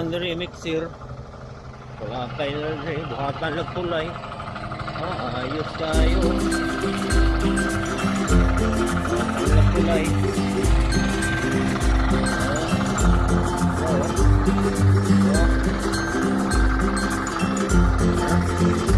Ikan dari mixer. Wala kayo na rin. Buhatan na kulay. Ah, ayos tayo. Buhatan na kulay. Ah.